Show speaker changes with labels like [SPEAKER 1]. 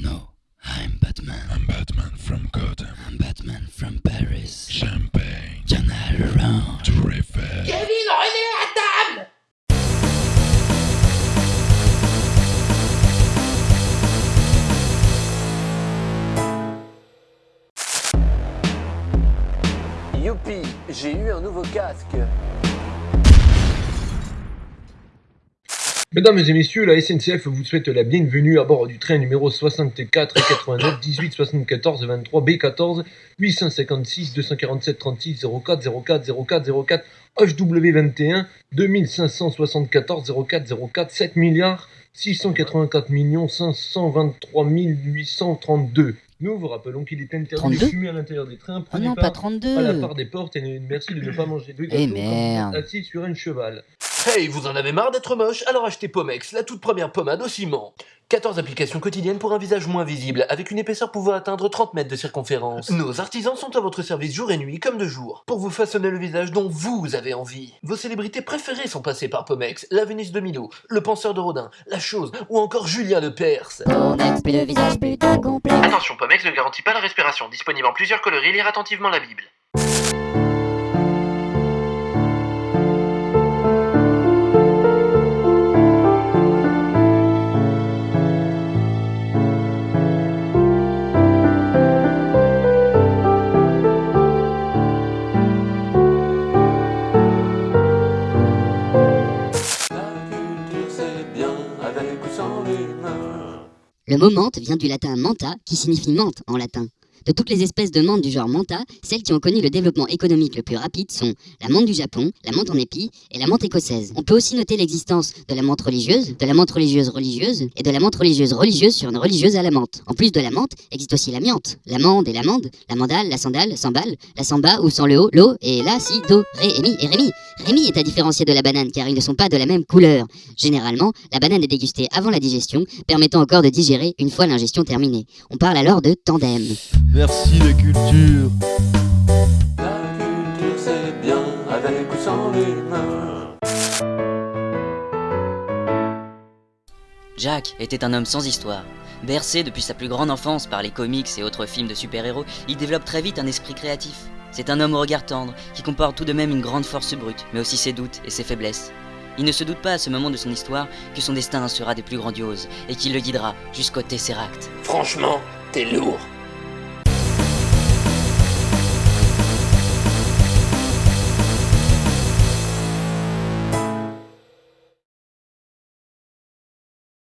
[SPEAKER 1] No, I'm Batman.
[SPEAKER 2] I'm Batman from Gotham.
[SPEAKER 1] I'm Batman from Paris.
[SPEAKER 2] Champagne.
[SPEAKER 1] Around.
[SPEAKER 2] Tour Eiffel.
[SPEAKER 3] Kevin, revenez à table
[SPEAKER 4] Youpi, j'ai eu un nouveau casque.
[SPEAKER 5] Mesdames et messieurs, la SNCF vous souhaite la bienvenue à bord du train numéro 64 89 18 74 23 B14 856 247 36 04 04 04 04 HW21 2574 04 04 7 milliards 684 millions 523 832. Nous vous rappelons qu'il est interdit
[SPEAKER 6] 32?
[SPEAKER 5] de fumer à l'intérieur des trains.
[SPEAKER 6] Oh
[SPEAKER 5] Prenez
[SPEAKER 6] non,
[SPEAKER 5] pas
[SPEAKER 6] pas 32
[SPEAKER 5] à la part des portes et merci de ne pas manger de gâteau
[SPEAKER 6] Eh
[SPEAKER 5] êtes assis sur un cheval.
[SPEAKER 4] Hey, vous en avez marre d'être moche? Alors achetez Pomex, la toute première pommade au ciment. 14 applications quotidiennes pour un visage moins visible, avec une épaisseur pouvant atteindre 30 mètres de circonférence. Nos artisans sont à votre service jour et nuit, comme de jour, pour vous façonner le visage dont vous avez envie. Vos célébrités préférées sont passées par Pomex, la Vénus de Milo, le penseur de Rodin, la chose, ou encore Julien de Perse.
[SPEAKER 6] Pomex, plus le visage plutôt complet.
[SPEAKER 4] Attention, Pomex ne garantit pas la respiration, disponible en plusieurs coloris, lire attentivement la Bible.
[SPEAKER 7] Le mot menthe vient du latin manta, qui signifie menthe en latin. De toutes les espèces de menthe du genre manta, celles qui ont connu le développement économique le plus rapide sont la menthe du Japon, la menthe en épi et la menthe écossaise. On peut aussi noter l'existence de la menthe religieuse, de la menthe religieuse religieuse et de la menthe religieuse religieuse sur une religieuse à la menthe. En plus de la menthe, existe aussi l'amiante, l'amande et l'amande, la mandale, la sandale, sambal, la samba ou sans le haut, l'eau et la, si, do, ré et mi et rémi. Rémi est à différencier de la banane car ils ne sont pas de la même couleur. Généralement, la banane est dégustée avant la digestion, permettant au corps de digérer une fois l'ingestion terminée. On parle alors de tandem.
[SPEAKER 8] Merci la culture.
[SPEAKER 4] La culture c'est bien, avec ou sans l'humain.
[SPEAKER 9] Jack était un homme sans histoire. Bercé depuis sa plus grande enfance par les comics et autres films de super-héros, il développe très vite un esprit créatif. C'est un homme au regard tendre, qui comporte tout de même une grande force brute, mais aussi ses doutes et ses faiblesses. Il ne se doute pas à ce moment de son histoire que son destin sera des plus grandioses, et qu'il le guidera jusqu'au Tesseract.
[SPEAKER 4] Franchement, t'es lourd.